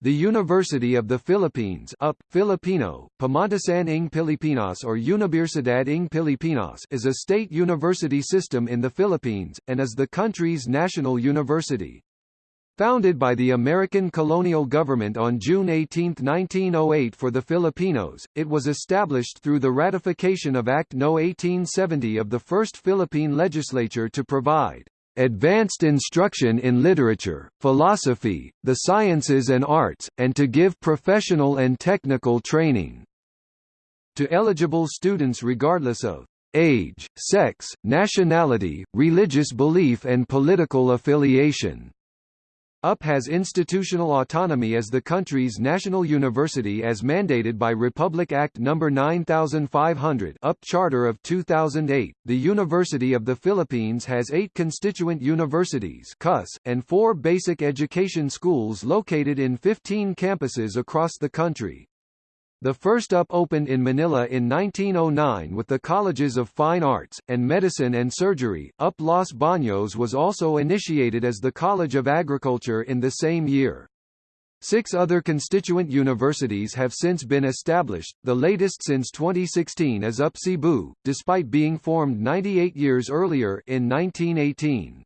The University of the Philippines UP, Filipino, Pamantasan ng Pilipinas or Unibersidad ng Pilipinas is a state university system in the Philippines, and is the country's national university. Founded by the American colonial government on June 18, 1908 for the Filipinos, it was established through the ratification of Act No. 1870 of the First Philippine Legislature to provide advanced instruction in literature, philosophy, the sciences and arts, and to give professional and technical training to eligible students regardless of age, sex, nationality, religious belief and political affiliation. UP has institutional autonomy as the country's national university as mandated by Republic Act No. 9500 UP Charter of 2008. The University of the Philippines has eight constituent universities CUS, and four basic education schools located in 15 campuses across the country. The first UP opened in Manila in 1909 with the Colleges of Fine Arts, and Medicine and Surgery. UP Los Baños was also initiated as the College of Agriculture in the same year. Six other constituent universities have since been established, the latest since 2016 is UP Cebu, despite being formed 98 years earlier in 1918.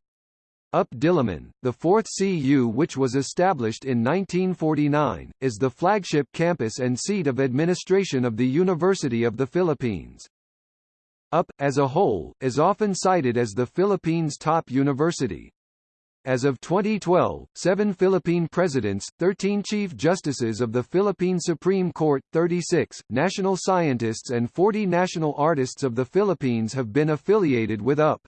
UP Diliman, the fourth CU which was established in 1949, is the flagship campus and seat of administration of the University of the Philippines. UP, as a whole, is often cited as the Philippines' top university. As of 2012, seven Philippine presidents, 13 chief justices of the Philippine Supreme Court, 36, national scientists and 40 national artists of the Philippines have been affiliated with UP.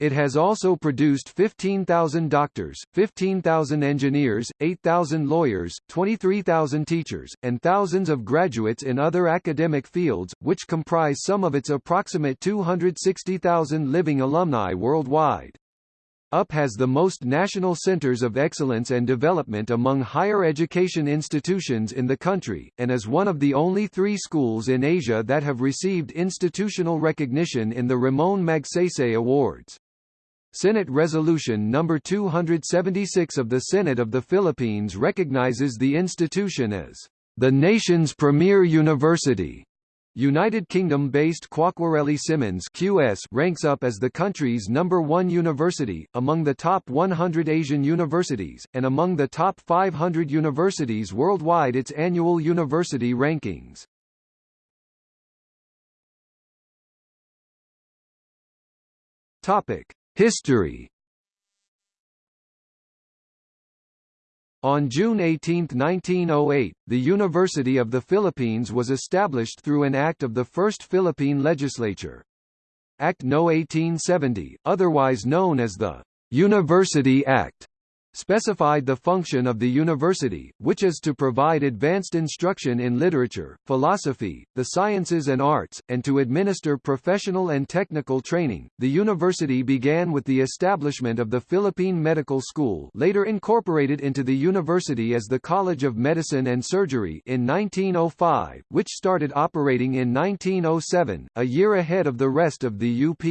It has also produced 15,000 doctors, 15,000 engineers, 8,000 lawyers, 23,000 teachers, and thousands of graduates in other academic fields, which comprise some of its approximate 260,000 living alumni worldwide. UP has the most national centers of excellence and development among higher education institutions in the country, and is one of the only three schools in Asia that have received institutional recognition in the Ramon Magsaysay Awards. Senate Resolution No. 276 of the Senate of the Philippines recognizes the institution as the nation's premier university. United Kingdom-based Quacquarelli Symonds QS ranks up as the country's number one university, among the top 100 Asian universities, and among the top 500 universities worldwide its annual university rankings. Topic. History On June 18, 1908, the University of the Philippines was established through an act of the First Philippine Legislature. Act No. 1870, otherwise known as the University Act, specified the function of the university, which is to provide advanced instruction in literature, philosophy, the sciences and arts, and to administer professional and technical training. The university began with the establishment of the Philippine Medical School, later incorporated into the university as the College of Medicine and Surgery in 1905, which started operating in 1907, a year ahead of the rest of the UP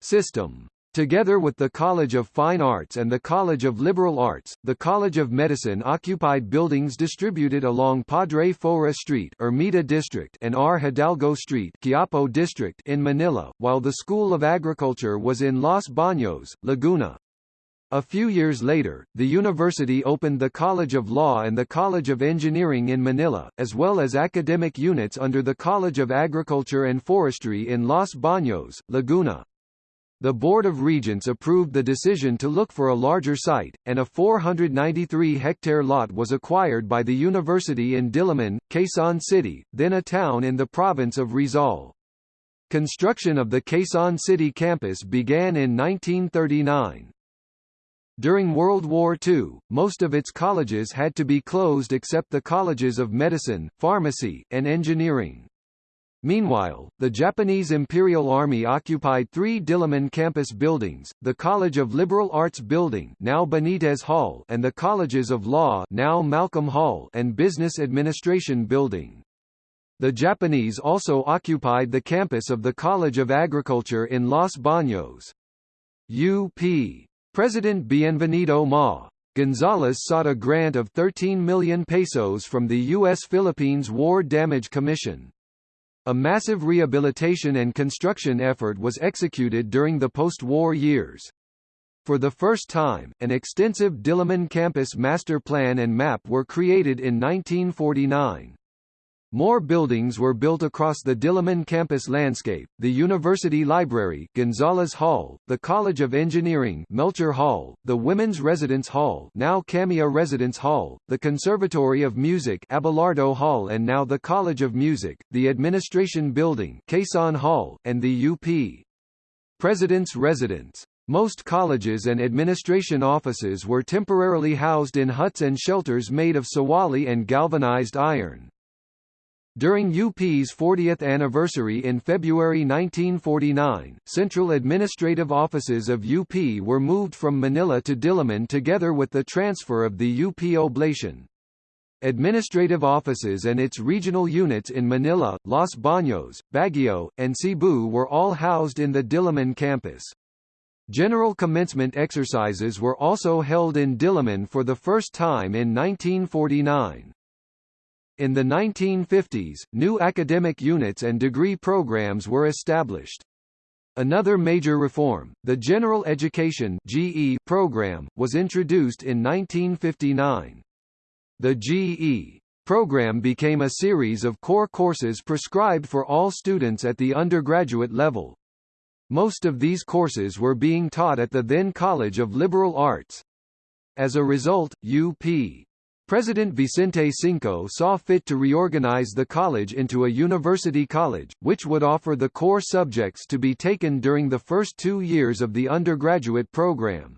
system. Together with the College of Fine Arts and the College of Liberal Arts, the College of Medicine occupied buildings distributed along Padre Faura Street Ermita District and R. Hidalgo Street Quiapo District in Manila, while the School of Agriculture was in Los Baños, Laguna. A few years later, the university opened the College of Law and the College of Engineering in Manila, as well as academic units under the College of Agriculture and Forestry in Los Baños, Laguna. The Board of Regents approved the decision to look for a larger site, and a 493-hectare lot was acquired by the university in Diliman, Quezon City, then a town in the province of Rizal. Construction of the Quezon City campus began in 1939. During World War II, most of its colleges had to be closed except the colleges of medicine, pharmacy, and engineering. Meanwhile, the Japanese Imperial Army occupied three Diliman campus buildings, the College of Liberal Arts Building now Benitez Hall and the Colleges of Law now Malcolm Hall and Business Administration Building. The Japanese also occupied the campus of the College of Agriculture in Los Baños. UP. President Bienvenido Ma. Gonzalez sought a grant of 13 million pesos from the U.S. Philippines War Damage Commission. A massive rehabilitation and construction effort was executed during the post-war years. For the first time, an extensive Diliman campus master plan and map were created in 1949. More buildings were built across the Diliman campus landscape, the University Library Gonzalez Hall, the College of Engineering Melchor Hall, the Women's Residence Hall now Camia Residence Hall, the Conservatory of Music Abelardo Hall and now the College of Music, the Administration Building Quezon Hall, and the UP. President's Residence. Most colleges and administration offices were temporarily housed in huts and shelters made of sawali and galvanized iron. During UP's 40th anniversary in February 1949, central administrative offices of UP were moved from Manila to Diliman together with the transfer of the UP Oblation. Administrative offices and its regional units in Manila, Los Baños, Baguio, and Cebu were all housed in the Diliman campus. General commencement exercises were also held in Diliman for the first time in 1949. In the 1950s, new academic units and degree programs were established. Another major reform, the General Education GE program, was introduced in 1959. The GE program became a series of core courses prescribed for all students at the undergraduate level. Most of these courses were being taught at the then College of Liberal Arts. As a result, UP President Vicente Sinco saw fit to reorganize the college into a university college, which would offer the core subjects to be taken during the first two years of the undergraduate program.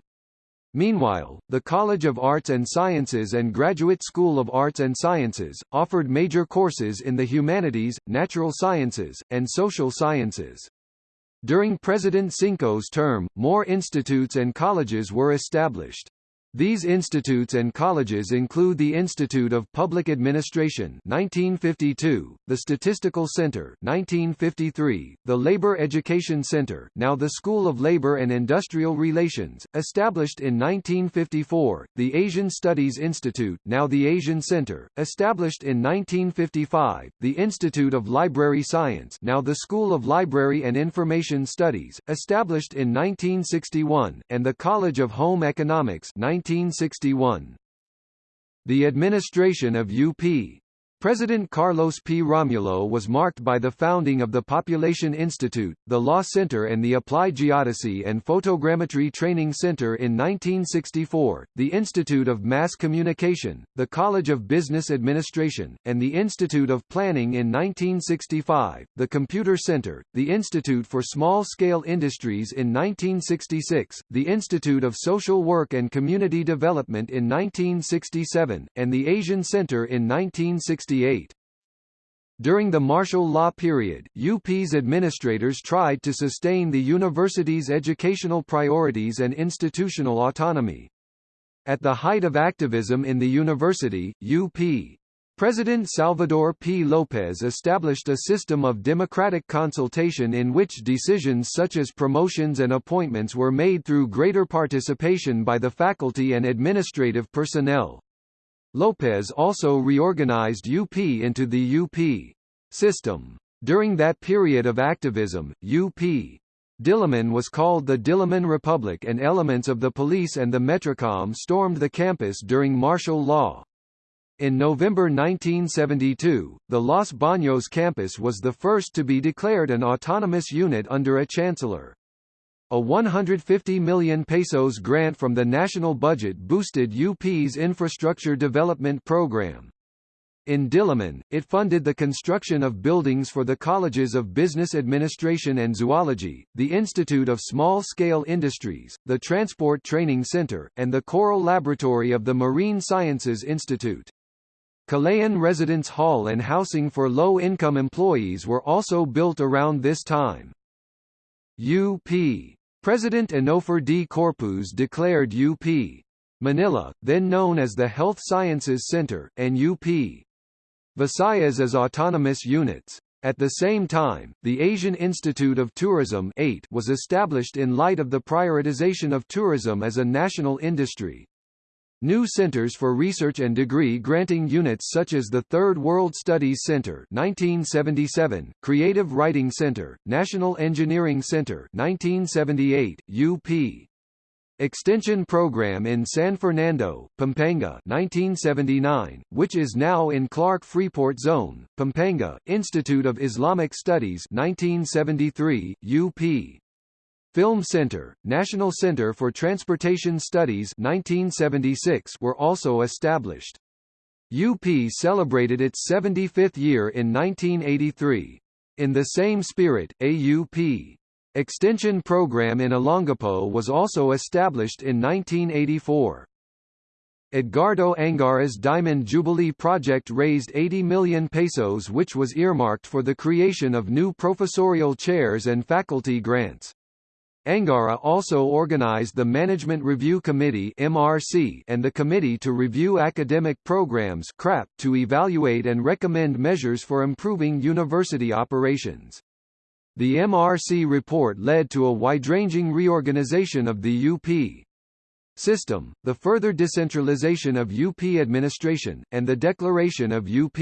Meanwhile, the College of Arts and Sciences and Graduate School of Arts and Sciences, offered major courses in the humanities, natural sciences, and social sciences. During President Sinco's term, more institutes and colleges were established. These institutes and colleges include the Institute of Public Administration 1952, the Statistical Center 1953, the Labor Education Center now the School of Labor and Industrial Relations, established in 1954, the Asian Studies Institute now the Asian Center, established in 1955, the Institute of Library Science now the School of Library and Information Studies, established in 1961, and the College of Home Economics 19 1961. The administration of UP President Carlos P. Romulo was marked by the founding of the Population Institute, the Law Center and the Applied Geodesy and Photogrammetry Training Center in 1964, the Institute of Mass Communication, the College of Business Administration, and the Institute of Planning in 1965, the Computer Center, the Institute for Small-Scale Industries in 1966, the Institute of Social Work and Community Development in 1967, and the Asian Center in 1960. During the martial law period, UP's administrators tried to sustain the university's educational priorities and institutional autonomy. At the height of activism in the university, UP President Salvador P. Lopez established a system of democratic consultation in which decisions such as promotions and appointments were made through greater participation by the faculty and administrative personnel. Lopez also reorganized UP into the UP system. During that period of activism, UP Diliman was called the Diliman Republic and elements of the police and the Metrocom stormed the campus during martial law. In November 1972, the Los Baños campus was the first to be declared an autonomous unit under a chancellor. A 150 million pesos grant from the national budget boosted UP's infrastructure development program. In Diliman, it funded the construction of buildings for the Colleges of Business Administration and Zoology, the Institute of Small-Scale Industries, the Transport Training Center, and the Coral Laboratory of the Marine Sciences Institute. Kalayaan Residence Hall and housing for low-income employees were also built around this time. UP President Onofre D. Corpuz declared UP Manila, then known as the Health Sciences Center, and UP Visayas as autonomous units. At the same time, the Asian Institute of Tourism was established in light of the prioritization of tourism as a national industry. New centers for research and degree granting units such as the Third World Studies Center 1977, Creative Writing Center, National Engineering Center 1978, UP. Extension Program in San Fernando, Pampanga 1979, which is now in Clark Freeport Zone, Pampanga, Institute of Islamic Studies 1973, UP. Film Center, National Center for Transportation Studies 1976 were also established. UP celebrated its 75th year in 1983. In the same spirit, AUP extension program in Olongapo was also established in 1984. Edgardo Angara's Diamond Jubilee project raised 80 million pesos which was earmarked for the creation of new professorial chairs and faculty grants. Angara also organized the Management Review Committee (MRC) and the Committee to Review Academic Programs (CRAP) to evaluate and recommend measures for improving university operations. The MRC report led to a wide-ranging reorganization of the UP system, the further decentralization of UP administration, and the declaration of UP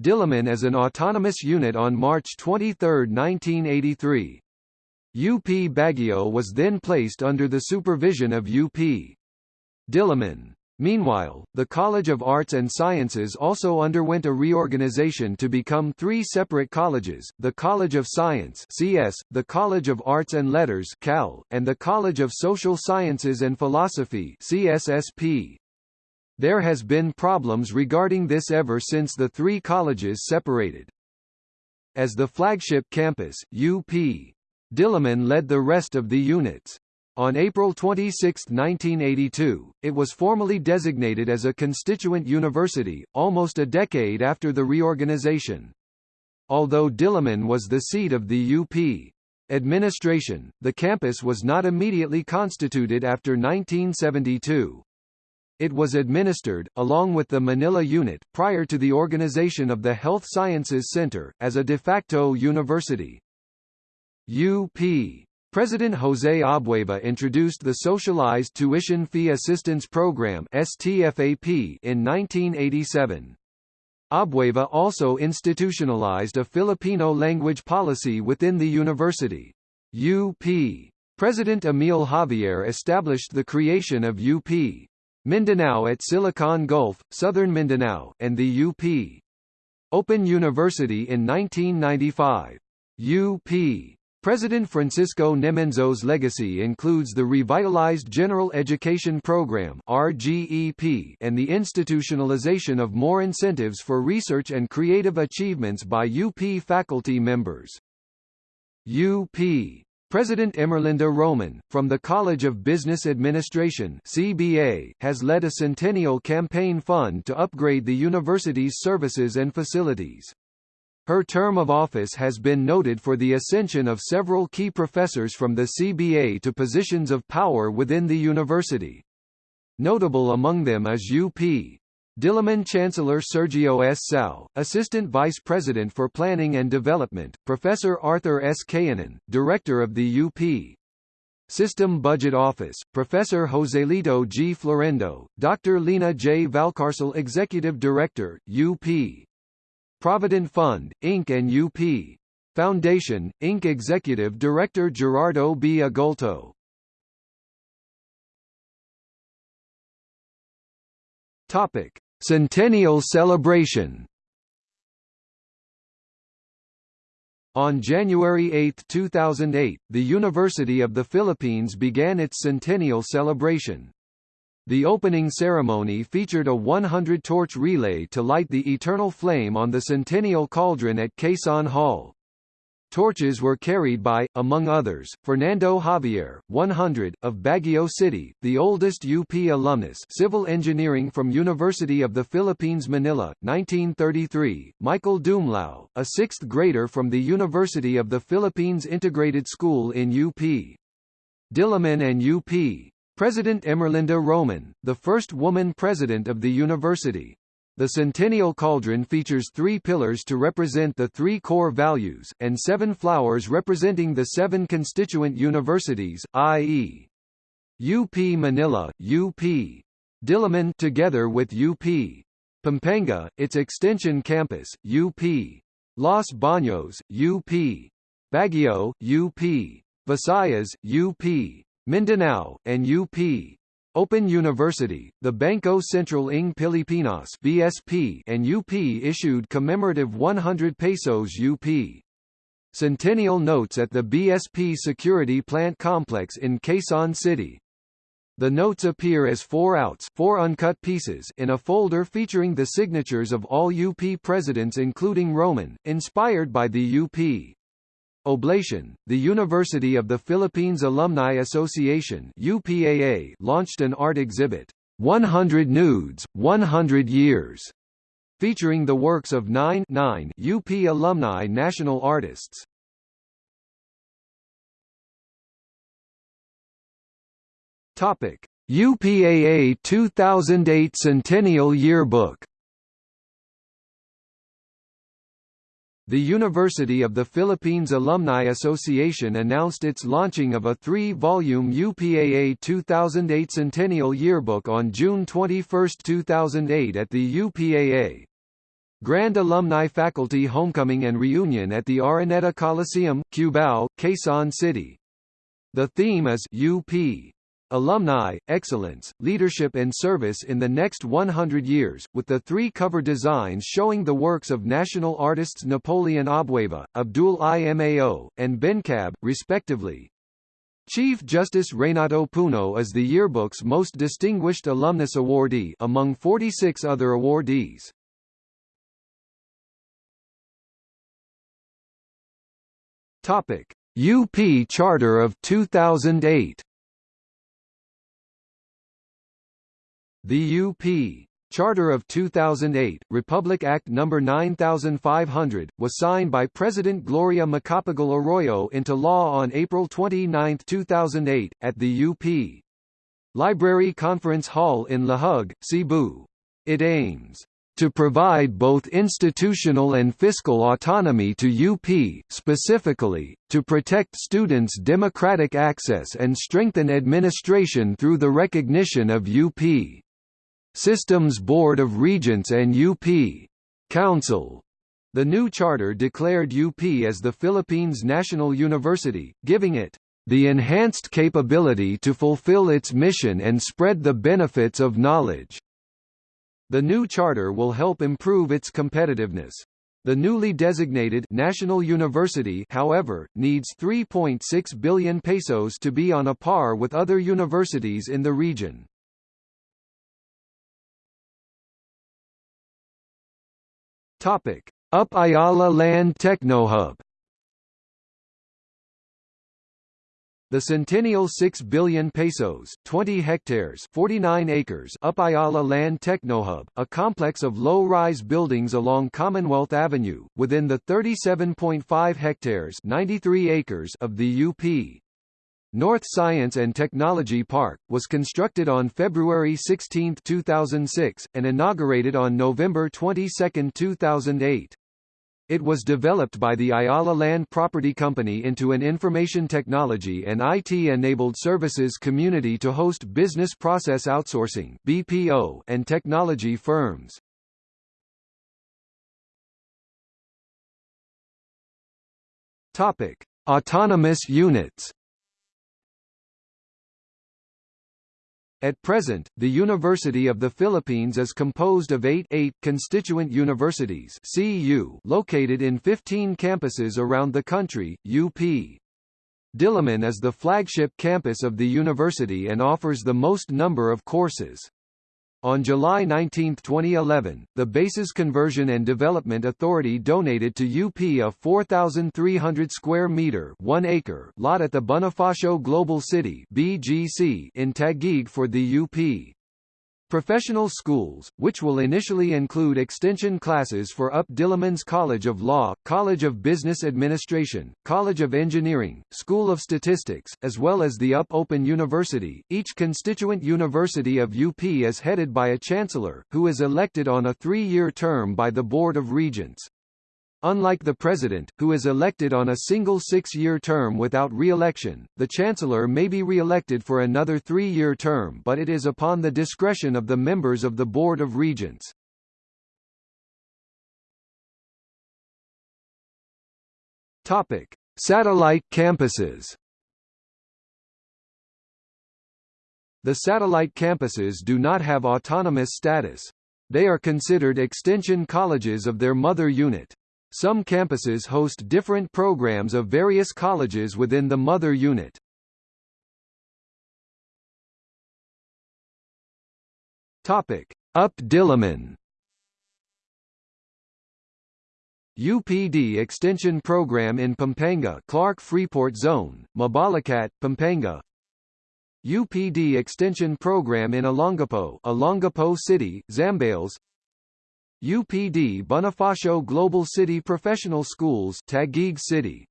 Diliman as an autonomous unit on March 23, 1983. UP Baguio was then placed under the supervision of UP Diliman. Meanwhile, the College of Arts and Sciences also underwent a reorganization to become three separate colleges, the College of Science CS, the College of Arts and Letters CAL, and the College of Social Sciences and Philosophy CSSP. There has been problems regarding this ever since the three colleges separated. As the flagship campus, UP Diliman led the rest of the units. On April 26, 1982, it was formally designated as a constituent university, almost a decade after the reorganization. Although Diliman was the seat of the UP administration, the campus was not immediately constituted after 1972. It was administered, along with the Manila unit, prior to the organization of the Health Sciences Center, as a de facto university. UP President José Abueva introduced the Socialized Tuition Fee Assistance Program STFAP in 1987. Abueva also institutionalized a Filipino language policy within the university. UP President Emil Javier established the creation of UP Mindanao at Silicon Gulf, Southern Mindanao, and the UP Open University in 1995. UP President Francisco Nemenzo's legacy includes the revitalized General Education Program RGEP and the institutionalization of more incentives for research and creative achievements by UP faculty members. UP President Emerlinda Roman, from the College of Business Administration CBA, has led a centennial campaign fund to upgrade the university's services and facilities. Her term of office has been noted for the ascension of several key professors from the CBA to positions of power within the university. Notable among them is UP. Diliman Chancellor Sergio S. Sao, Assistant Vice President for Planning and Development, Professor Arthur S. Cayanan, Director of the UP. System Budget Office, Professor Joselito G. Florendo, Dr. Lena J. Valcarcel Executive Director, UP. Provident Fund, Inc. and UP. Foundation, Inc. Executive Director Gerardo B. Agulto. Topic: Centennial Celebration. On January 8, 2008, the University of the Philippines began its centennial celebration. The opening ceremony featured a 100-torch relay to light the eternal flame on the Centennial Cauldron at Quezon Hall. Torches were carried by, among others, Fernando Javier, 100, of Baguio City, the oldest UP alumnus civil engineering from University of the Philippines Manila, 1933, Michael Dumlao, a sixth grader from the University of the Philippines Integrated School in UP. Diliman and UP, President Emerlinda Roman, the first woman president of the university. The Centennial Cauldron features three pillars to represent the three core values, and seven flowers representing the seven constituent universities, i.e. UP Manila, UP Diliman together with UP. Pampanga, its extension campus, UP. Los Baños, UP. Baguio, UP. Visayas, UP. Mindanao, and UP. Open University, the Bangko Sentral ng Pilipinas BSP and UP issued commemorative 100 pesos UP. Centennial notes at the BSP Security Plant Complex in Quezon City. The notes appear as four outs four uncut pieces in a folder featuring the signatures of all UP presidents including Roman, inspired by the UP. Oblation, the University of the Philippines Alumni Association UPAA launched an art exhibit, 100 Nudes, 100 Years, featuring the works of nine, nine UP alumni national artists. Topic: UPAA 2008 Centennial Yearbook The University of the Philippines Alumni Association announced its launching of a three-volume UPAA 2008 Centennial Yearbook on June 21, 2008 at the UPAA. Grand Alumni Faculty Homecoming and Reunion at the Araneta Coliseum, Cubao, Quezon City. The theme is UP. Alumni, Excellence, Leadership and Service in the Next 100 Years, with the three cover designs showing the works of national artists Napoleon Abueva, Abdul Imao, and Bencab, respectively. Chief Justice Renato Puno is the yearbook's most distinguished alumnus awardee among 46 other awardees. Topic: UP Charter of 2008 The UP Charter of 2008, Republic Act No. 9500, was signed by President Gloria Macapagal Arroyo into law on April 29, 2008, at the UP Library Conference Hall in Lahug, Cebu. It aims to provide both institutional and fiscal autonomy to UP, specifically, to protect students' democratic access and strengthen administration through the recognition of UP Systems Board of Regents and UP Council. The new charter declared UP as the Philippines' national university, giving it the enhanced capability to fulfill its mission and spread the benefits of knowledge. The new charter will help improve its competitiveness. The newly designated National University however, needs 3.6 billion pesos to be on a par with other universities in the region. Topic: Up Ayala Land Technohub. The Centennial 6 billion pesos, 20 hectares, 49 acres Up Ayala Land Technohub, a complex of low-rise buildings along Commonwealth Avenue, within the 37.5 hectares, 93 acres of the UP. North Science and Technology Park, was constructed on February 16, 2006, and inaugurated on November 22, 2008. It was developed by the Ayala Land Property Company into an information technology and IT-enabled services community to host business process outsourcing BPO and technology firms. Topic: Autonomous units. At present, the University of the Philippines is composed of eight, eight constituent universities CU located in 15 campuses around the country, UP. Diliman is the flagship campus of the university and offers the most number of courses. On July 19, 2011, the Bases Conversion and Development Authority donated to UP a 4,300 square meter 1 acre lot at the Bonifacio Global City BGC in Taguig for the UP. Professional schools, which will initially include extension classes for UP Diliman's College of Law, College of Business Administration, College of Engineering, School of Statistics, as well as the UP Open University. Each constituent university of UP is headed by a chancellor, who is elected on a three-year term by the Board of Regents. Unlike the president, who is elected on a single six-year term without re-election, the chancellor may be re-elected for another three-year term but it is upon the discretion of the members of the Board of Regents. Topic: Satellite campuses. The satellite campuses do not have autonomous status. They are considered extension colleges of their mother unit. Some campuses host different programs of various colleges within the mother unit. Topic: UP Diliman. UPD Extension Program in Pampanga Clark Freeport Zone, Mabalacat, Pampanga. UPD Extension Program in Olongapo Olongapo City, Zambales UPD Bonifacio Global City Professional Schools Taguig City.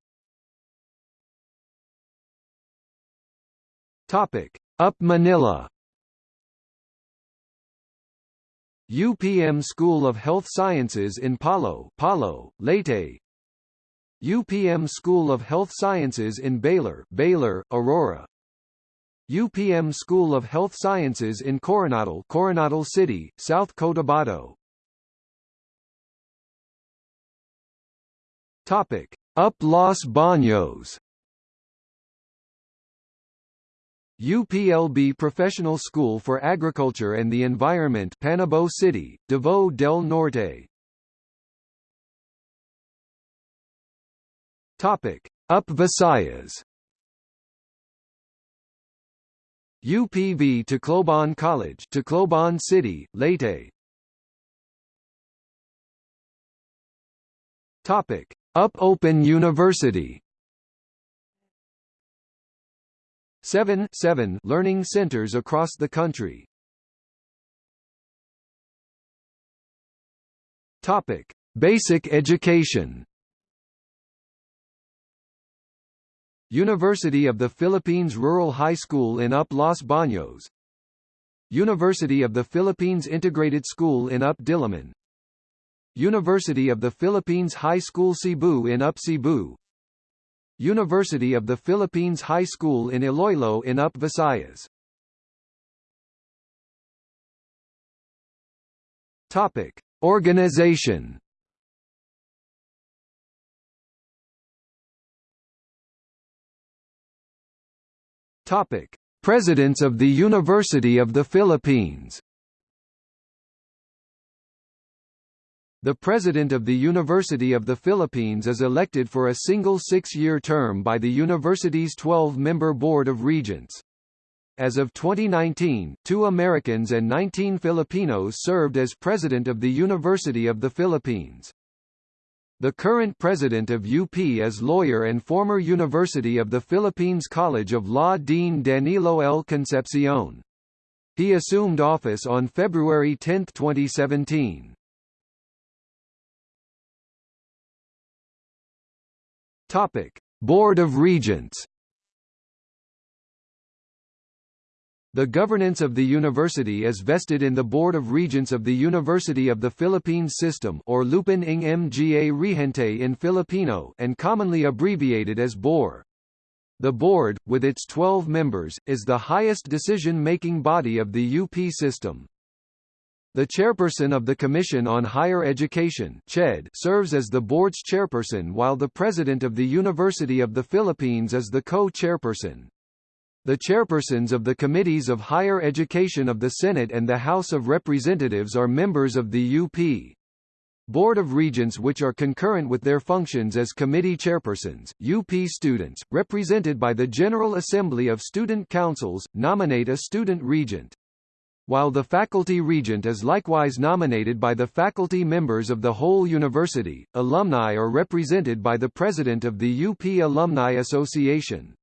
Topic. Up Manila. UPM School of Health Sciences in Palo, Palo, Leyte. UPM School of Health Sciences in Baylor, Baler, Aurora. UPM School of Health Sciences in Coronadal Coronadal City, South Cotabato Topic. Up Los Baños UPLB Professional School for Agriculture and the Environment Panabo City, Davao del Norte Topic. Up Visayas UPV Tacloban College Tacloban City, Leyte Topic. Up Open University 7, 7 learning centers across the country. Topic: Basic education. University of the Philippines Rural High School in Up Los Baños University of the Philippines Integrated School in Up Diliman University of the Philippines High School Cebu in Up Cebu University of the Philippines High School in Iloilo in Up Visayas Topic. Organization Topic: Presidents of the University of the Philippines. The President of the University of the Philippines is elected for a single six-year term by the university's 12-member Board of Regents. As of 2019, two Americans and 19 Filipinos served as President of the University of the Philippines. The current president of UP is lawyer and former University of the Philippines College of Law Dean Danilo L. Concepcion. He assumed office on February 10, 2017. Topic: Board of Regents The governance of the university is vested in the Board of Regents of the University of the Philippines System or Lupon ng Mga Regente in Filipino and commonly abbreviated as BOR. The board, with its 12 members, is the highest decision-making body of the UP system. The chairperson of the Commission on Higher Education CHED serves as the board's chairperson while the president of the University of the Philippines is the co-chairperson. The chairpersons of the Committees of Higher Education of the Senate and the House of Representatives are members of the UP. Board of Regents which are concurrent with their functions as committee chairpersons, UP students, represented by the General Assembly of Student Councils, nominate a student regent. While the faculty regent is likewise nominated by the faculty members of the whole university, alumni are represented by the president of the UP Alumni Association.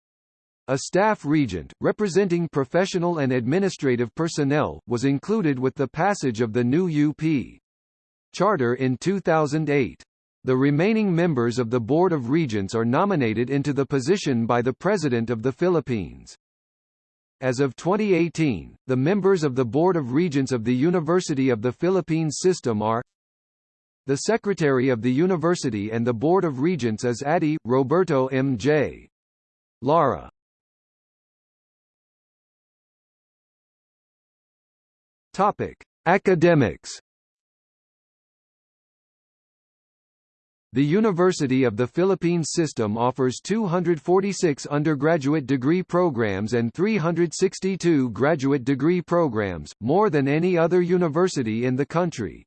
A staff regent, representing professional and administrative personnel, was included with the passage of the new UP charter in 2008. The remaining members of the Board of Regents are nominated into the position by the President of the Philippines. As of 2018, the members of the Board of Regents of the University of the Philippines system are The Secretary of the University and the Board of Regents is Adi, Roberto M. J. Lara. Topic: Academics. The University of the Philippines system offers 246 undergraduate degree programs and 362 graduate degree programs, more than any other university in the country.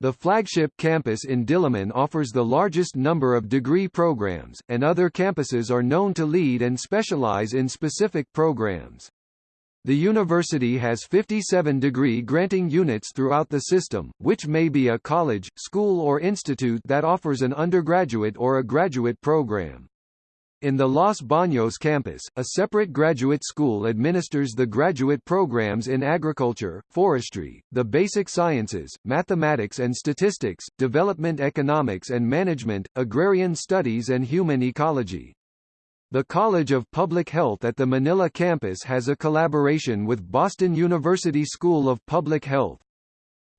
The flagship campus in Diliman offers the largest number of degree programs, and other campuses are known to lead and specialize in specific programs. The university has 57 degree granting units throughout the system, which may be a college, school or institute that offers an undergraduate or a graduate program. In the Los Baños campus, a separate graduate school administers the graduate programs in agriculture, forestry, the basic sciences, mathematics and statistics, development economics and management, agrarian studies and human ecology. The College of Public Health at the Manila campus has a collaboration with Boston University School of Public Health.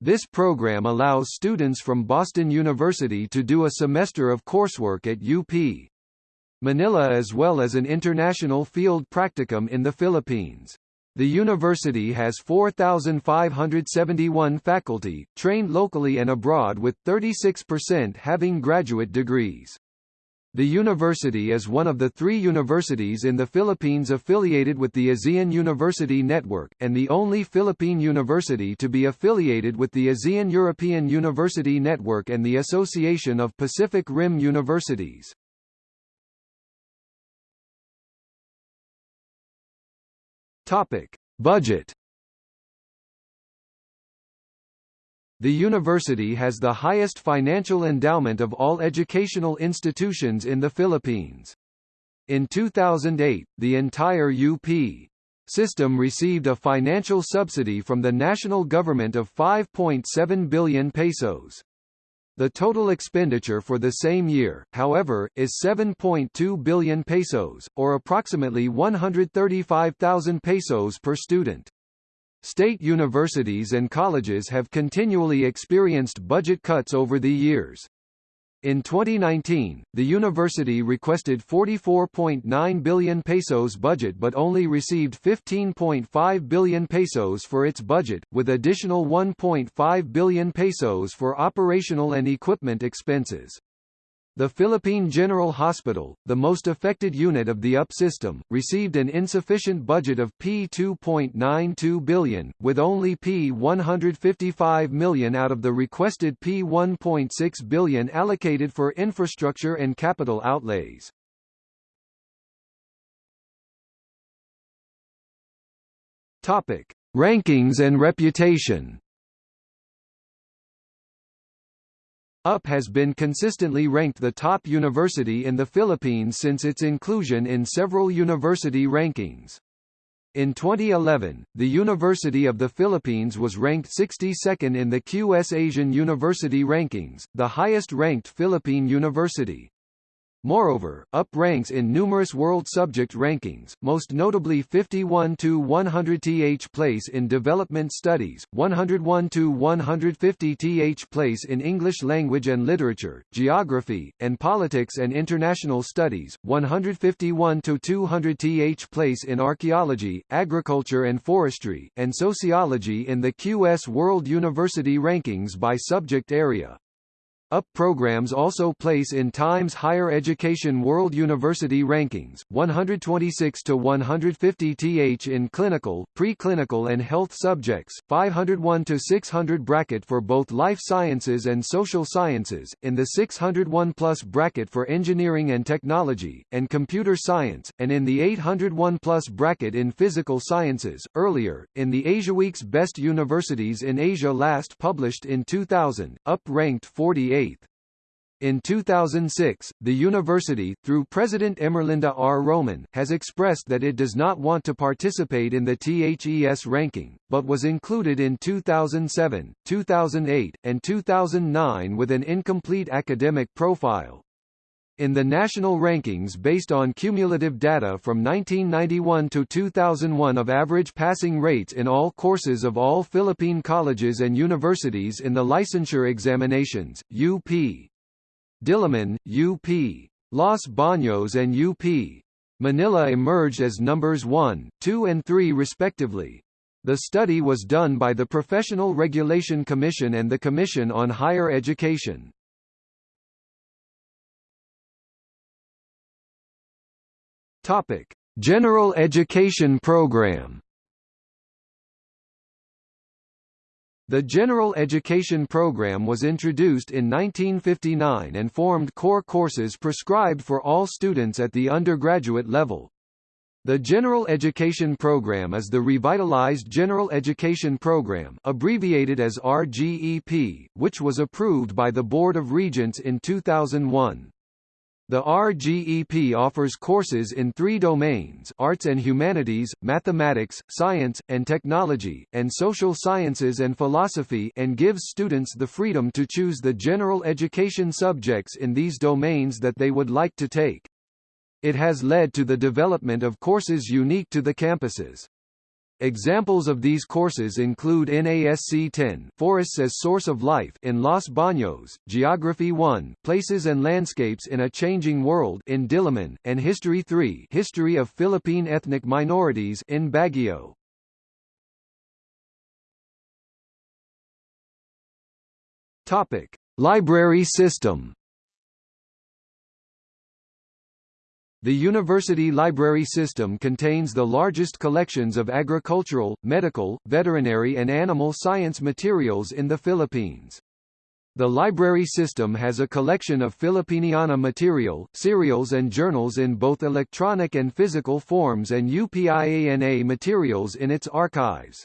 This program allows students from Boston University to do a semester of coursework at UP. Manila as well as an international field practicum in the Philippines. The university has 4,571 faculty, trained locally and abroad with 36% having graduate degrees. The university is one of the three universities in the Philippines affiliated with the ASEAN University Network, and the only Philippine university to be affiliated with the ASEAN European University Network and the Association of Pacific Rim Universities. Topic. Budget The university has the highest financial endowment of all educational institutions in the Philippines. In 2008, the entire UP system received a financial subsidy from the national government of 5.7 billion pesos. The total expenditure for the same year, however, is 7.2 billion pesos, or approximately 135,000 pesos per student. State universities and colleges have continually experienced budget cuts over the years. In 2019, the university requested 44.9 billion pesos budget but only received 15.5 billion pesos for its budget, with additional 1.5 billion pesos for operational and equipment expenses. The Philippine General Hospital, the most affected unit of the UP system, received an insufficient budget of P2.92 billion, with only P155 million out of the requested P1.6 billion allocated for infrastructure and capital outlays. Topic: Rankings and reputation. UP has been consistently ranked the top university in the Philippines since its inclusion in several university rankings. In 2011, the University of the Philippines was ranked 62nd in the QS Asian University Rankings, the highest-ranked Philippine university. Moreover, UP ranks in numerous world subject rankings, most notably 51 to 100 th place in development studies, 101 to 150 th place in English language and literature, geography, and politics and international studies, 151 to 200 th place in archaeology, agriculture and forestry, and sociology in the QS World University Rankings by subject area. UP programs also place in Times Higher Education World University Rankings, 126 to 150 th in clinical, preclinical and health subjects, 501 to 600 bracket for both life sciences and social sciences, in the 601 plus bracket for engineering and technology, and computer science, and in the 801 plus bracket in physical sciences. Earlier, in the AsiaWeek's Best Universities in Asia last published in 2000, UP ranked 48 in 2006, the university, through President Emerlinda R. Roman, has expressed that it does not want to participate in the THES ranking, but was included in 2007, 2008, and 2009 with an incomplete academic profile. In the national rankings based on cumulative data from 1991 to 2001 of average passing rates in all courses of all Philippine colleges and universities in the licensure examinations, UP. Diliman, UP. Los Baños and UP. Manila emerged as numbers 1, 2 and 3 respectively. The study was done by the Professional Regulation Commission and the Commission on Higher Education. Topic: General Education Program. The General Education Program was introduced in 1959 and formed core courses prescribed for all students at the undergraduate level. The General Education Program is the revitalized General Education Program abbreviated as RGEP, which was approved by the Board of Regents in 2001. The RGEP offers courses in three domains arts and humanities, mathematics, science, and technology, and social sciences and philosophy and gives students the freedom to choose the general education subjects in these domains that they would like to take. It has led to the development of courses unique to the campuses. Examples of these courses include NASC 10 Forests as Source of Life in Los Baños, Geography 1 Places and Landscapes in a Changing World in Diliman, and History 3 History of Philippine Ethnic Minorities in Baguio. Topic: Library system The university library system contains the largest collections of agricultural, medical, veterinary and animal science materials in the Philippines. The library system has a collection of Filipiniana material, serials and journals in both electronic and physical forms and UPIANA materials in its archives.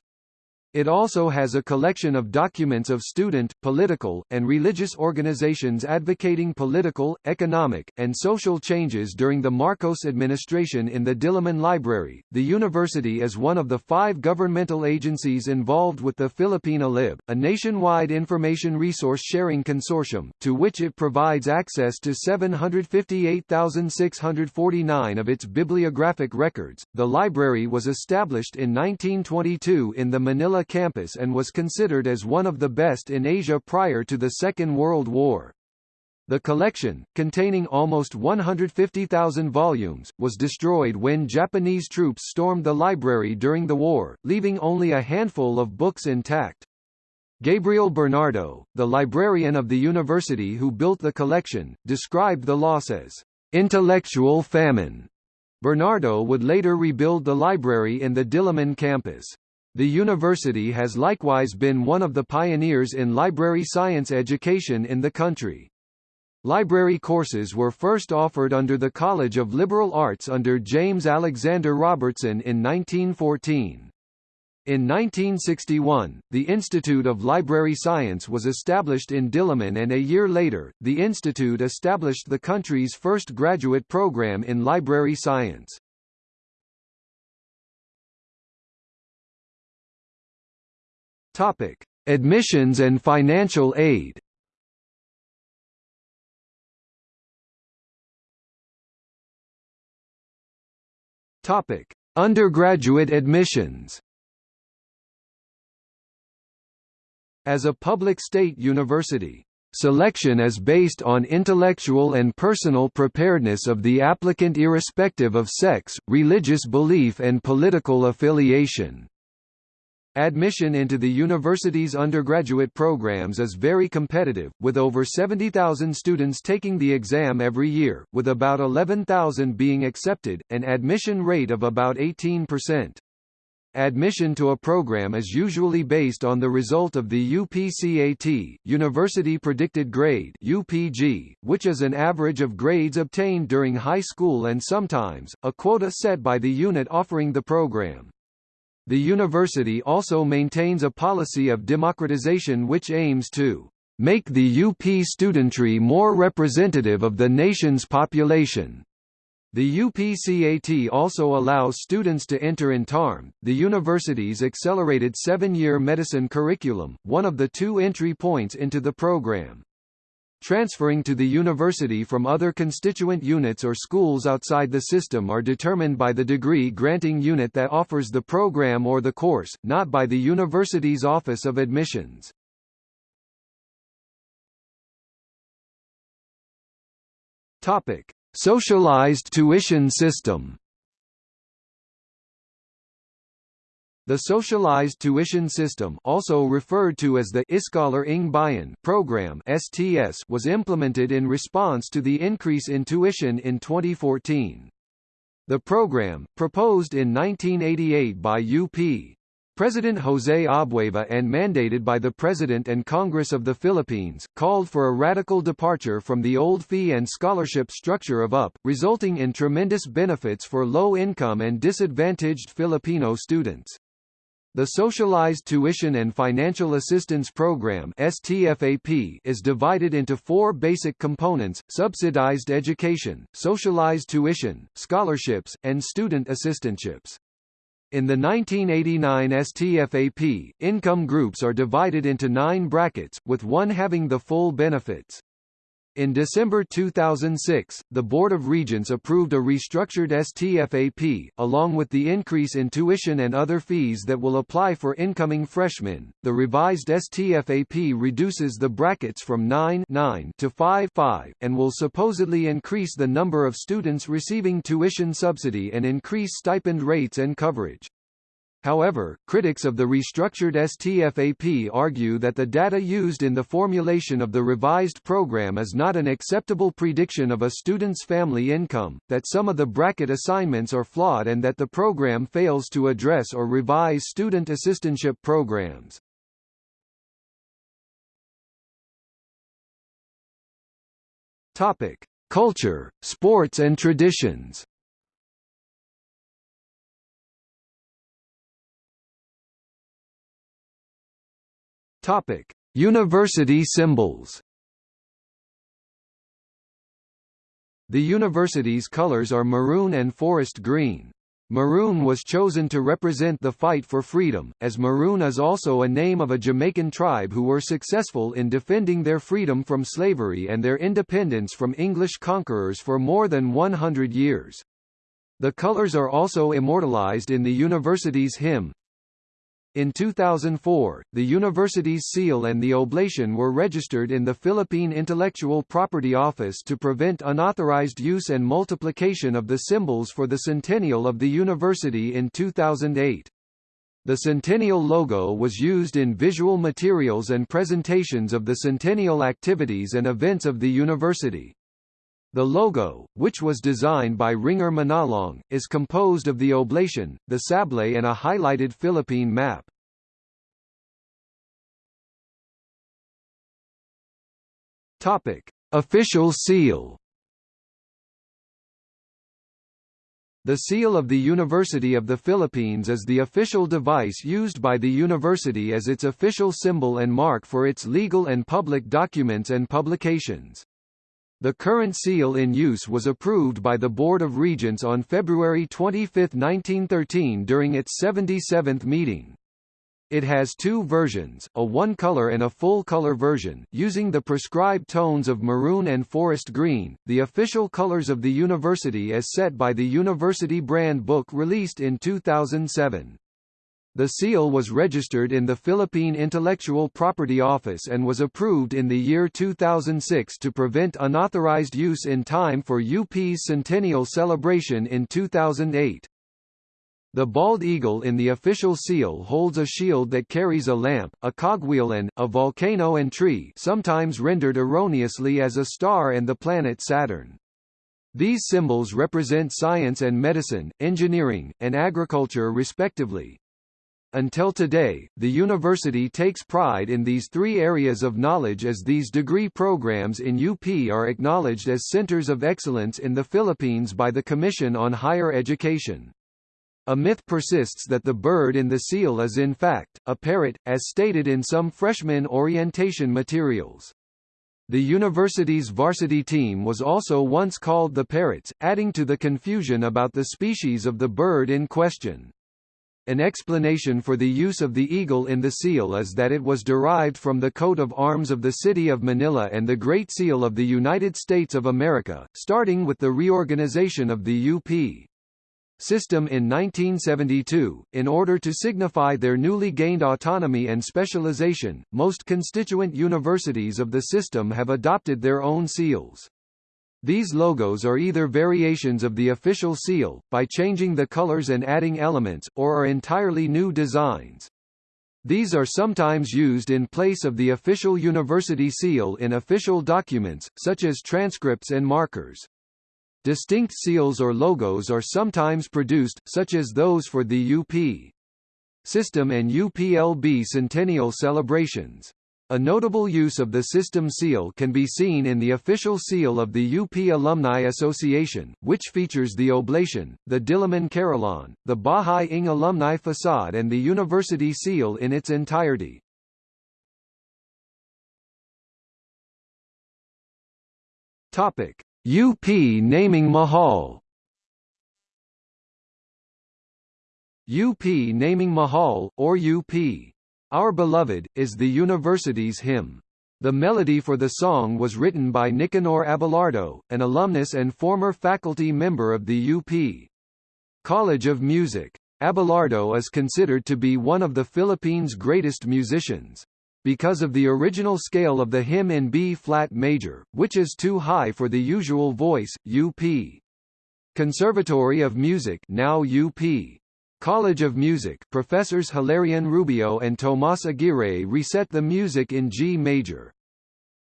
It also has a collection of documents of student, political, and religious organizations advocating political, economic, and social changes during the Marcos administration in the Diliman Library. The university is one of the five governmental agencies involved with the Philippine eLib, a nationwide information resource sharing consortium, to which it provides access to 758,649 of its bibliographic records. The library was established in 1922 in the Manila campus and was considered as one of the best in Asia prior to the Second World War. The collection, containing almost 150,000 volumes, was destroyed when Japanese troops stormed the library during the war, leaving only a handful of books intact. Gabriel Bernardo, the librarian of the university who built the collection, described the loss as intellectual famine. Bernardo would later rebuild the library in the Diliman campus. The university has likewise been one of the pioneers in library science education in the country. Library courses were first offered under the College of Liberal Arts under James Alexander Robertson in 1914. In 1961, the Institute of Library Science was established in Diliman and a year later, the institute established the country's first graduate program in library science. Topic: Admissions and financial aid. Topic: Undergraduate admissions. As a public state university, Selection is based on intellectual and personal preparedness of the applicant irrespective of sex, religious belief and political affiliation. Admission into the university's undergraduate programs is very competitive, with over 70,000 students taking the exam every year, with about 11,000 being accepted, an admission rate of about 18%. Admission to a program is usually based on the result of the UPCAT, University Predicted Grade UPG, which is an average of grades obtained during high school and sometimes, a quota set by the unit offering the program. The university also maintains a policy of democratization which aims to make the UP studentry more representative of the nation's population. The UPCAT also allows students to enter INTARMED, the university's accelerated seven-year medicine curriculum, one of the two entry points into the program. Transferring to the university from other constituent units or schools outside the system are determined by the degree-granting unit that offers the program or the course, not by the university's Office of Admissions. Topic: Socialized tuition system. The socialized tuition system also referred to as the Iskolar ng Bayan program STS was implemented in response to the increase in tuition in 2014. The program, proposed in 1988 by UP, President José Abueva and mandated by the President and Congress of the Philippines, called for a radical departure from the old fee and scholarship structure of UP, resulting in tremendous benefits for low-income and disadvantaged Filipino students. The Socialized Tuition and Financial Assistance Program STFAP is divided into four basic components, subsidized education, socialized tuition, scholarships, and student assistantships. In the 1989 STFAP, income groups are divided into nine brackets, with one having the full benefits. In December 2006, the Board of Regents approved a restructured STFAP, along with the increase in tuition and other fees that will apply for incoming freshmen. The revised STFAP reduces the brackets from 9, 9 to 5, 5 and will supposedly increase the number of students receiving tuition subsidy and increase stipend rates and coverage. However, critics of the restructured STFAP argue that the data used in the formulation of the revised program is not an acceptable prediction of a student's family income, that some of the bracket assignments are flawed and that the program fails to address or revise student assistantship programs. Topic: Culture, sports and traditions. Topic: University symbols. The university's colors are maroon and forest green. Maroon was chosen to represent the fight for freedom, as maroon is also a name of a Jamaican tribe who were successful in defending their freedom from slavery and their independence from English conquerors for more than 100 years. The colors are also immortalized in the university's hymn, in 2004, the university's seal and the oblation were registered in the Philippine Intellectual Property Office to prevent unauthorized use and multiplication of the symbols for the centennial of the university in 2008. The Centennial logo was used in visual materials and presentations of the centennial activities and events of the university. The logo, which was designed by Ringer Manalong, is composed of the oblation, the sablay and a highlighted Philippine map. Topic: Official seal. The seal of the University of the Philippines is the official device used by the university as its official symbol and mark for its legal and public documents and publications. The current seal in use was approved by the Board of Regents on February 25, 1913 during its 77th meeting. It has two versions, a one-color and a full-color version, using the prescribed tones of maroon and forest green, the official colors of the university as set by the University Brand Book released in 2007. The seal was registered in the Philippine Intellectual Property Office and was approved in the year 2006 to prevent unauthorized use in time for UP's centennial celebration in 2008. The bald eagle in the official seal holds a shield that carries a lamp, a cogwheel and, a volcano and tree sometimes rendered erroneously as a star and the planet Saturn. These symbols represent science and medicine, engineering, and agriculture respectively. Until today, the university takes pride in these three areas of knowledge as these degree programs in UP are acknowledged as centers of excellence in the Philippines by the Commission on Higher Education. A myth persists that the bird in the seal is in fact, a parrot, as stated in some freshman orientation materials. The university's varsity team was also once called the Parrots, adding to the confusion about the species of the bird in question. An explanation for the use of the eagle in the seal is that it was derived from the coat of arms of the city of Manila and the Great Seal of the United States of America, starting with the reorganization of the UP system in 1972. In order to signify their newly gained autonomy and specialization, most constituent universities of the system have adopted their own seals. These logos are either variations of the official seal, by changing the colors and adding elements, or are entirely new designs. These are sometimes used in place of the official university seal in official documents, such as transcripts and markers. Distinct seals or logos are sometimes produced, such as those for the UP system and UPLB centennial celebrations. A notable use of the system seal can be seen in the official seal of the UP Alumni Association, which features the oblation, the Diliman Carillon, the Bahay ng alumni facade and the university seal in its entirety. Topic: UP naming Mahal. UP naming Mahal, or UP our Beloved, is the university's hymn. The melody for the song was written by Nicanor Abelardo, an alumnus and former faculty member of the UP College of Music. Abelardo is considered to be one of the Philippines' greatest musicians. Because of the original scale of the hymn in B-flat major, which is too high for the usual voice, UP Conservatory of Music now UP College of Music professors Hilarion Rubio and Tomas Aguirre reset the music in G major.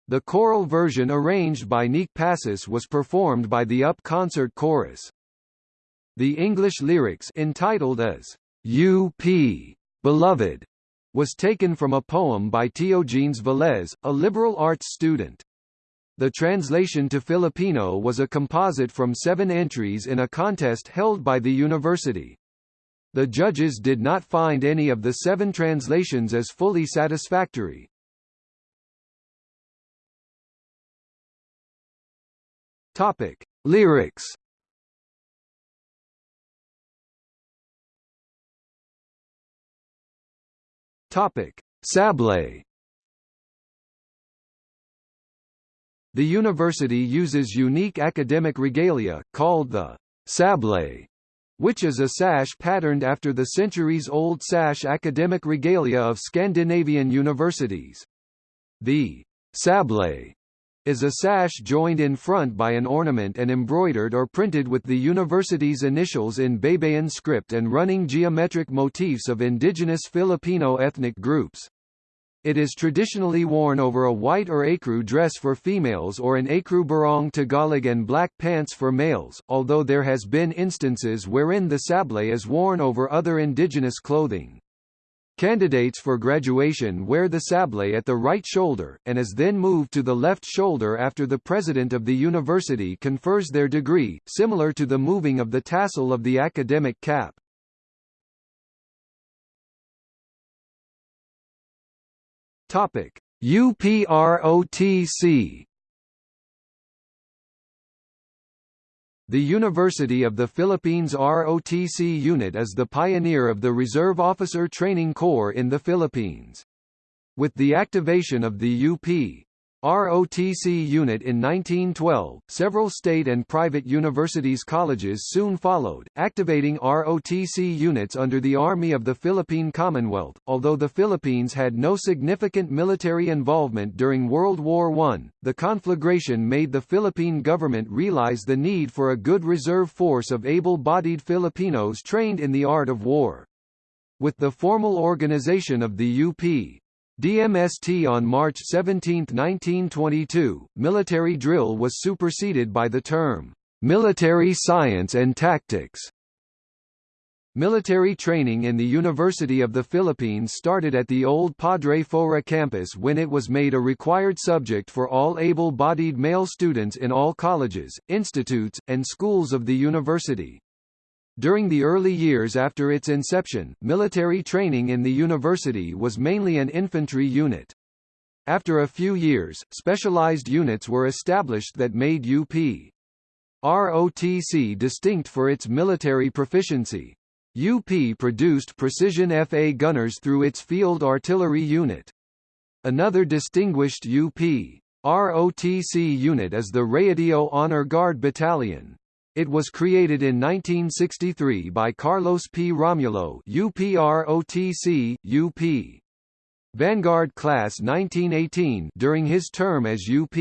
The choral version arranged by Nick Passos was performed by the UP Concert Chorus. The English lyrics entitled as UP Beloved was taken from a poem by Teogenes Velez, a liberal arts student. The translation to Filipino was a composite from seven entries in a contest held by the university. The judges did not find any of the seven translations as fully satisfactory. Topic: Lyrics. Topic: Sablay. The university uses unique academic regalia, called the sablay, which is a sash patterned after the centuries-old sash academic regalia of Scandinavian universities. The sablay is a sash joined in front by an ornament and embroidered or printed with the university's initials in Baybayin script and running geometric motifs of indigenous Filipino ethnic groups. It is traditionally worn over a white or ecru dress for females or an ecru barong Tagalog and black pants for males, although there has been instances wherein the sablay is worn over other indigenous clothing. Candidates for graduation wear the sablay at the right shoulder, and is then moved to the left shoulder after the president of the university confers their degree, similar to the moving of the tassel of the academic cap. Topic: UPROTC The University of the Philippines ROTC unit is the pioneer of the Reserve Officer Training Corps in the Philippines. With the activation of the UP ROTC unit in 1912, several state and private universities colleges soon followed, activating ROTC units under the Army of the Philippine Commonwealth. Although the Philippines had no significant military involvement during World War I, the conflagration made the Philippine government realize the need for a good reserve force of able-bodied Filipinos trained in the art of war. With the formal organization of the UP, DMST on March 17, 1922, military drill was superseded by the term, military science and tactics. Military training in the University of the Philippines started at the old Padre Faura campus when it was made a required subject for all able-bodied male students in all colleges, institutes, and schools of the university. During the early years after its inception, military training in the university was mainly an infantry unit. After a few years, specialized units were established that made UP ROTC distinct for its military proficiency. UP produced precision FA gunners through its field artillery unit. Another distinguished UP ROTC unit is the Rayadillo Honor Guard Battalion. It was created in 1963 by Carlos P. Romulo UPROTC, UP. Vanguard Class 1918 during his term as UP.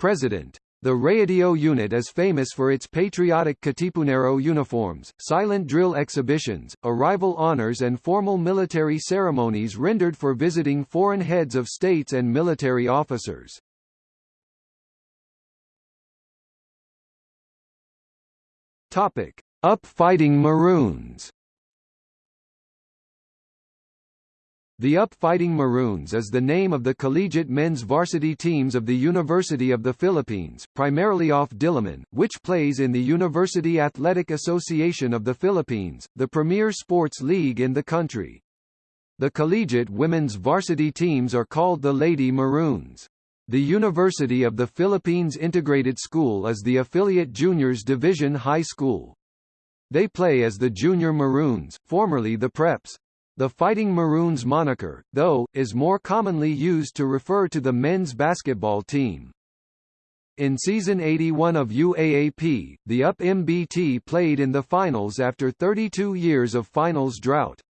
President. The Rayadillo unit is famous for its patriotic Katipunero uniforms, silent drill exhibitions, arrival honors and formal military ceremonies rendered for visiting foreign heads of states and military officers. Topic: Up Fighting Maroons. The Up Fighting Maroons is the name of the collegiate men's varsity teams of the University of the Philippines, primarily off Diliman, which plays in the University Athletic Association of the Philippines, the premier sports league in the country. The collegiate women's varsity teams are called the Lady Maroons. The University of the Philippines Integrated School is the affiliate juniors division high school. They play as the Junior Maroons, formerly the Preps. The Fighting Maroons moniker, though, is more commonly used to refer to the men's basketball team. In season 81 of UAAP, the UP MBT played in the finals after 32 years of finals drought.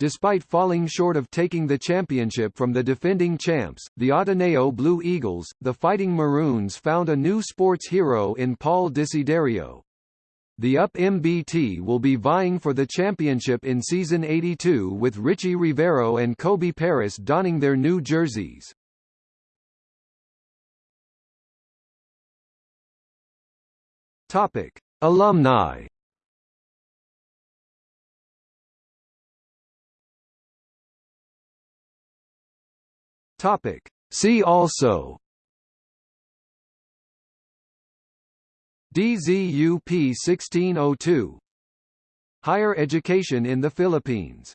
Despite falling short of taking the championship from the defending champs, the Ateneo Blue Eagles, the Fighting Maroons found a new sports hero in Paul Desiderio. The UP MBT will be vying for the championship in season 82 with Ricci Rivero and Kobe Paras donning their new jerseys. Topic: Alumni Topic. See also. DZUP 1602 Higher education in the Philippines